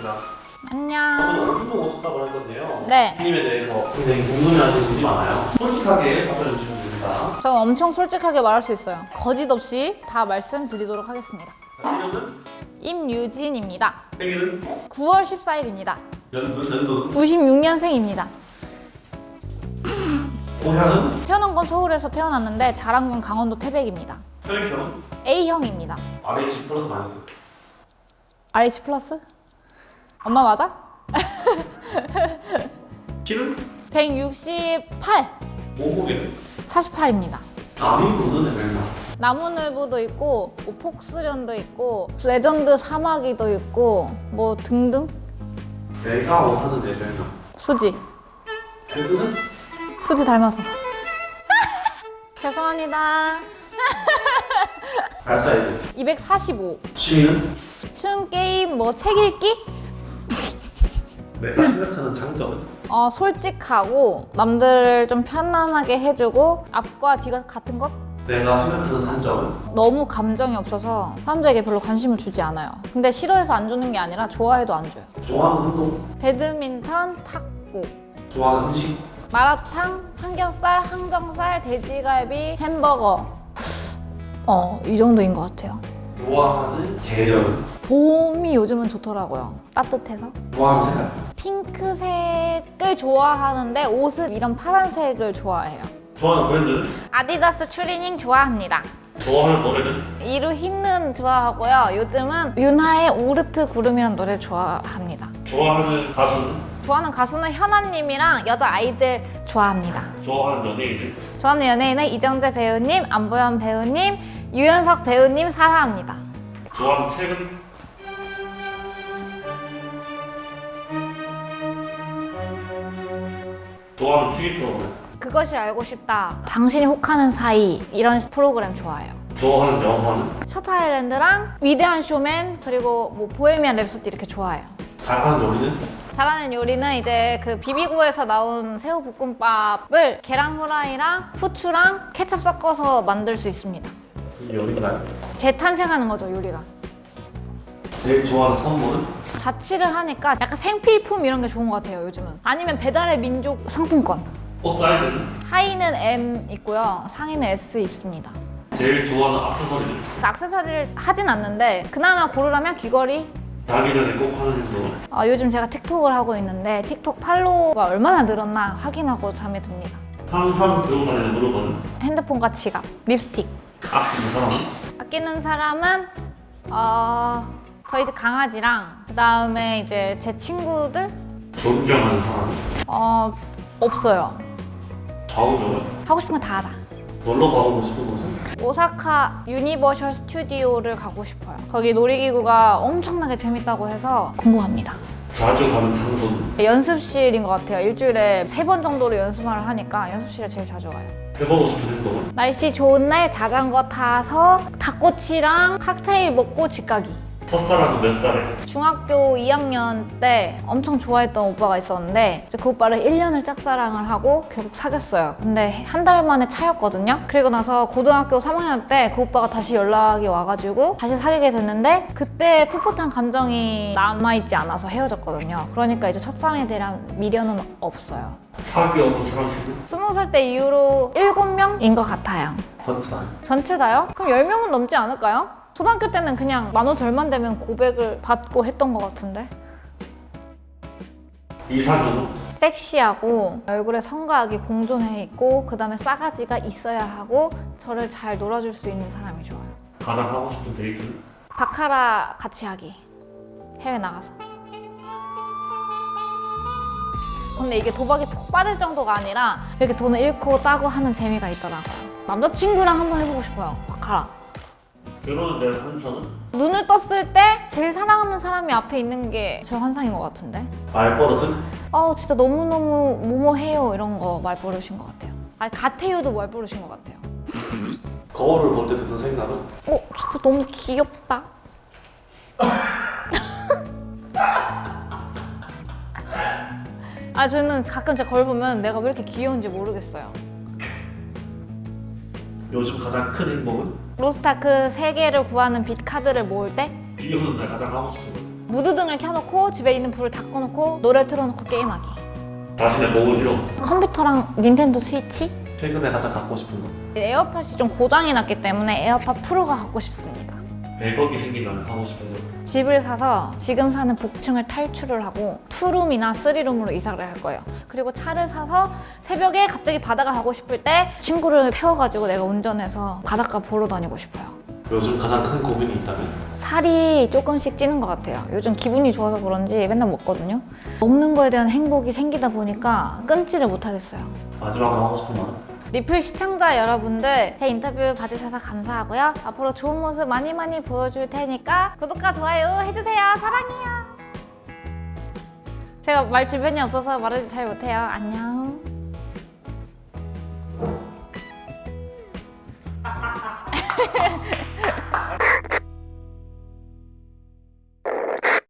오셨습니다. 안녕. 저는 얼굴도 오셨다고 할 건데요. 네. 님에 대해서 굉장히 궁금해하시는 분이 많아요. 솔직하게 답변해 주시면 됩니다. 저는 엄청 솔직하게 말할 수 있어요. 거짓 없이 다 말씀드리도록 하겠습니다. 이름은? 임유진입니다. 생일은? 9월 14일입니다. 연도? 연도는? 96년생입니다. 고향은? 태어난 건 서울에서 태어났는데 자란 건 강원도 태백입니다. 혈액형은? A형입니다. RH 플러스 마이너스. RH 플러스? 엄마 맞아? 키는? 168, 몸무게는? 48입니다. 남인분은 얼마? 나무늘보도 있고 뭐 폭스련도 있고 레전드 사마귀도 있고 뭐 등등 내가 원하는 내 별명. 수지 그 뜻은? 수지 닮아서 죄송합니다 발 사이즈. 245 취미는? 춤 게임 뭐 책 읽기 내가 생각하는 장점은? 어 솔직하고 남들을 좀 편안하게 해주고 앞과 뒤가 같은 것 내가 생각하는 단점은? 너무 감정이 없어서 사람들에게 별로 관심을 주지 않아요 근데 싫어해서 안 주는 게 아니라 좋아해도 안 줘요 좋아하는 운동? 배드민턴 탁구 좋아하는 음식? 마라탕, 삼겹살, 항정살, 돼지갈비, 햄버거 어, 이 정도인 것 같아요 좋아하는 계절은? 봄이 요즘은 좋더라고요 따뜻해서 좋아하는 색깔? 핑크색을 좋아하는데 옷은 이런 파란색을 좋아해요 좋아하는 브랜드는? 아디다스 추리닝 좋아합니다 좋아하는 노래는? 이루 흰눈 좋아하고요 요즘은 윤하의 오르트 구름이라는 노래 좋아합니다 좋아하는 가수는? 좋아하는 가수는 현아님이랑 여자 아이들 좋아합니다 좋아하는 연예인은? 좋아하는 연예인은 이정재 배우님, 안보현 배우님, 유연석 배우님 사랑합니다. 좋아하는 책은? 좋아하는 TV 프로그램? 그것이 알고 싶다. 당신이 혹하는 사이 이런 프로그램 좋아해요. 좋아하는 영화는? 셔터 아일랜드랑 위대한 쇼맨 그리고 뭐 보헤미안 랩소디 이렇게 좋아해요. 잘하는 요리는? 잘하는 요리는 이제 그 비비고에서 나온 새우 볶음밥을 계란 후라이랑 후추랑 케첩 섞어서 만들 수 있습니다. 이 요리인가요? 재탄생하는 거죠 요리가. 제일 좋아하는 선물은? 자취를 하니까 약간 생필품 이런 게 좋은 것 같아요 요즘은. 아니면 배달의 민족 상품권. 옷 사이즈는? 하의는 M 있고요. 상의는 S 입습니다. 제일 좋아하는 액세서리는? 액세서리를 하진 않는데 그나마 고르라면 귀걸이. 자기 전에 꼭 하는 행동 아, 요즘 제가 틱톡을 하고 있는데 틱톡 팔로워가 얼마나 늘었나 확인하고 잠에 듭니다. 항상 들고 다니는 물건은? 핸드폰과 지갑, 립스틱. 아끼는 사람은? 아끼는 사람은 어, 저희 집 강아지랑 그 다음에 이제 제 친구들 존경하는 사람은? 어, 없어요. 좌우명은? 하고 싶은 거 다 하자. 놀러 가보고 싶은 곳은? 오사카 유니버셜 스튜디오를 가고 싶어요. 거기 놀이기구가 엄청나게 재밌다고 해서 궁금합니다. 자주 가는 장소는? 연습실인 것 같아요. 일주일에 세 번 정도로 연습을 하니까 연습실에 제일 자주 가요. 해보고 싶은 행동은? 날씨 좋은 날 자전거 타서 닭꼬치랑 칵테일 먹고 집 가기. 첫사랑은 몇 살에? 중학교 2학년 때 엄청 좋아했던 오빠가 있었는데 이제 그 오빠를 1년을 짝사랑을 하고 결국 사귀었어요. 근데 한 달 만에 차였거든요. 그리고 나서 고등학교 3학년 때 그 오빠가 다시 연락이 와가지고 다시 사귀게 됐는데 그때 풋풋한 감정이 남아있지 않아서 헤어졌거든요. 그러니까 이제 첫사랑에 대한 미련은 없어요. 사귀어본 사람 수는? 20살 때 이후로 7명인 것 같아요. 전체 전체 다요? 그럼 10명은 넘지 않을까요? 초등학교 때는 그냥 만원 절만 되면 고백을 받고 했던 것 같은데? 이사주는? 섹시하고 얼굴에 성과하기 공존해 있고 그 다음에 싸가지가 있어야 하고 저를 잘 놀아줄 수 있는 사람이 좋아요. 가장 하고 싶은 데이트는? 바카라 같이 하기. 해외 나가서. 근데 이게 도박이 폭 빠질 정도가 아니라 이렇게 돈을 잃고 따고 하는 재미가 있더라고요. 남자친구랑 한번 해보고 싶어요 바카라 결혼에 대한 환상은? 눈을 떴을 때 제일 사랑하는 사람이 앞에 있는 게 저 환상인 것 같은데 말버릇은? 아 진짜 너무너무 뭐뭐해요 이런 거 말버릇인 것 같아요 아니 같아요도 말버릇인 것 같아요 거울을 볼 때 드는 생각은? 어 진짜 너무 귀엽다 아 저는 가끔 제 거울 보면 내가 왜 이렇게 귀여운지 모르겠어요 요즘 가장 큰 행복은? 로스트아크 3개를 구하는 빛 카드를 모을 때 비 오는 날 가장 하고 싶은 것은? 무드등을 켜놓고 집에 있는 불을 다 꺼놓고 노래 틀어놓고 게임하기. 자신의 보물 1호. 컴퓨터랑 닌텐도 스위치? 최근에 가장 갖고 싶은 거. 에어팟이 좀 고장이 났기 때문에 에어팟 프로가 갖고 싶습니다. 100억이 생기면 하고 싶은 거. 집을 사서 지금 사는 복층을 탈출을 하고 투룸이나 쓰리룸으로 이사를 할 거예요. 그리고 차를 사서 새벽에 갑자기 바다가 가고 싶을 때 친구를 태워가지고 내가 운전해서 바닷가 보러 다니고 싶어요. 요즘 가장 큰 고민이 있다면? 살이 조금씩 찌는 것 같아요. 요즘 기분이 좋아서 그런지 맨날 먹거든요. 먹는 거에 대한 행복이 생기다 보니까 끊지를 못하겠어요. 마지막으로 하고 싶은 말은? 리플 시청자 여러분들 제 인터뷰 봐주셔서 감사하고요. 앞으로 좋은 모습 많이 많이 보여줄 테니까 구독과 좋아요 해주세요. 사랑해요. 제가 말 주변이 없어서 말을 잘 못해요. 안녕.